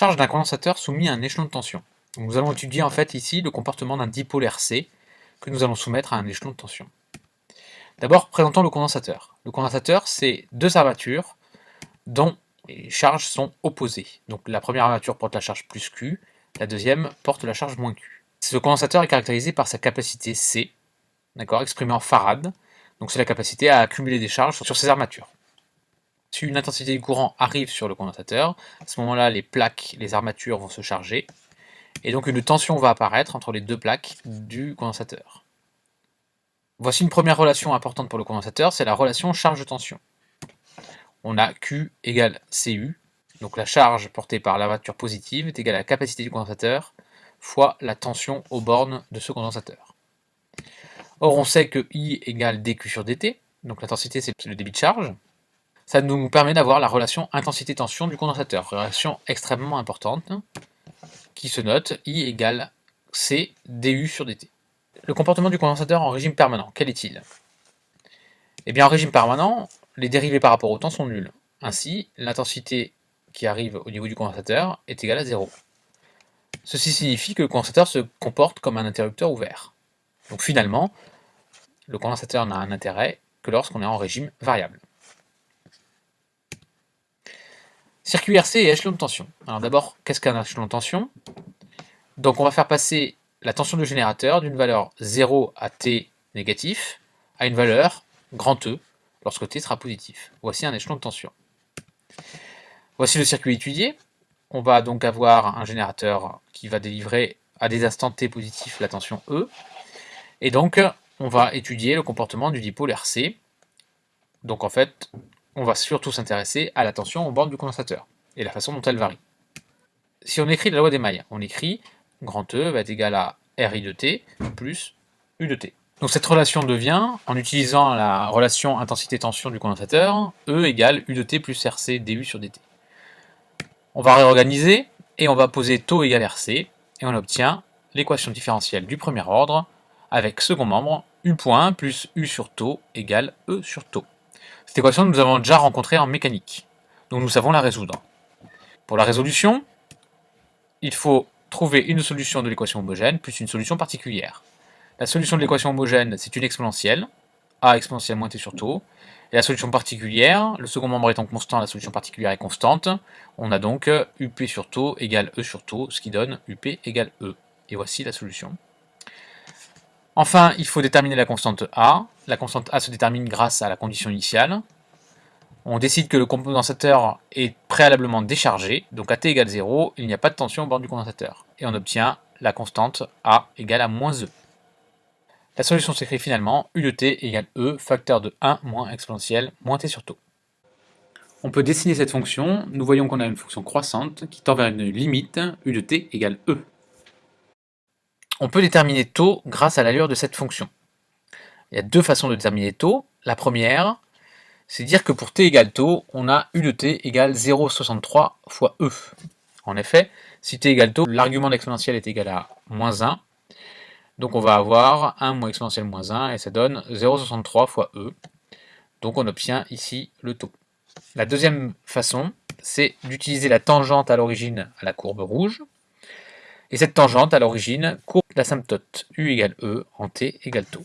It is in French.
D'un condensateur soumis à un échelon de tension. nous allons étudier en fait ici le comportement d'un dipôle RC que nous allons soumettre à un échelon de tension. D'abord, présentons le condensateur. Le condensateur, c'est deux armatures dont les charges sont opposées. Donc la première armature porte la charge plus Q, la deuxième porte la charge moins Q. Ce condensateur est caractérisé par sa capacité C, exprimée en farad, donc c'est la capacité à accumuler des charges sur ses armatures. Une intensité du courant arrive sur le condensateur, à ce moment-là, les plaques, les armatures vont se charger, et donc une tension va apparaître entre les deux plaques du condensateur. Voici une première relation importante pour le condensateur, c'est la relation charge-tension. On a Q égale Cu, donc la charge portée par l'armature positive est égale à la capacité du condensateur fois la tension aux bornes de ce condensateur. Or on sait que I égale dQ sur dt, donc l'intensité c'est le débit de charge. Ça nous permet d'avoir la relation intensité-tension du condensateur, relation extrêmement importante, qui se note I égale C du sur dt. Le comportement du condensateur en régime permanent, quel est-il? Eh bien en régime permanent, les dérivés par rapport au temps sont nuls. Ainsi, l'intensité qui arrive au niveau du condensateur est égale à 0. Ceci signifie que le condensateur se comporte comme un interrupteur ouvert. Donc finalement, le condensateur n'a un intérêt que lorsqu'on est en régime variable. Circuit RC et échelon de tension. Alors d'abord, qu'est-ce qu'un échelon de tension? Donc on va faire passer la tension du générateur d'une valeur 0 à t négatif à une valeur grand E lorsque t sera positif. Voici un échelon de tension. Voici le circuit étudié. On va donc avoir un générateur qui va délivrer à des instants t positifs la tension E. Et donc, on va étudier le comportement du dipôle RC. Donc en fait, on va surtout s'intéresser à la tension aux bornes du condensateur et la façon dont elle varie. Si on écrit la loi des mailles, on écrit grand E va être égal à RI de t plus U de t. Donc cette relation devient, en utilisant la relation intensité-tension du condensateur, E égale U de t plus RC dU sur dt. On va réorganiser, et on va poser taux égale RC, et on obtient l'équation différentielle du premier ordre, avec second membre, U point plus U sur taux égale E sur taux. Cette équation, nous avons déjà rencontrée en mécanique, donc nous savons la résoudre. Pour la résolution, il faut trouver une solution de l'équation homogène plus une solution particulière. La solution de l'équation homogène, c'est une exponentielle, a exponentielle moins t sur taux. Et la solution particulière, le second membre étant constant, la solution particulière est constante. On a donc up sur taux égale e sur taux, ce qui donne up égale e. Et voici la solution. Enfin, il faut déterminer la constante a. La constante a se détermine grâce à la condition initiale on décide que le condensateur est préalablement déchargé, donc à t égale 0, il n'y a pas de tension au bord du condensateur. Et on obtient la constante A égale à moins E. La solution s'écrit finalement U de t égale E, facteur de 1 moins exponentielle moins t sur taux. On peut dessiner cette fonction, nous voyons qu'on a une fonction croissante qui tend vers une limite U de t égale E. On peut déterminer taux grâce à l'allure de cette fonction. Il y a deux façons de déterminer taux. La première, c'est dire que pour t égale taux, on a u de t égale 0,63 fois e. En effet, si t égale taux, l'argument d'exponentielle est égal à moins 1. Donc on va avoir 1 moins exponentielle moins 1, et ça donne 0,63 fois e. Donc on obtient ici le taux. La deuxième façon, c'est d'utiliser la tangente à l'origine à la courbe rouge. Et cette tangente à l'origine courbe l'asymptote u égale e en t égale taux.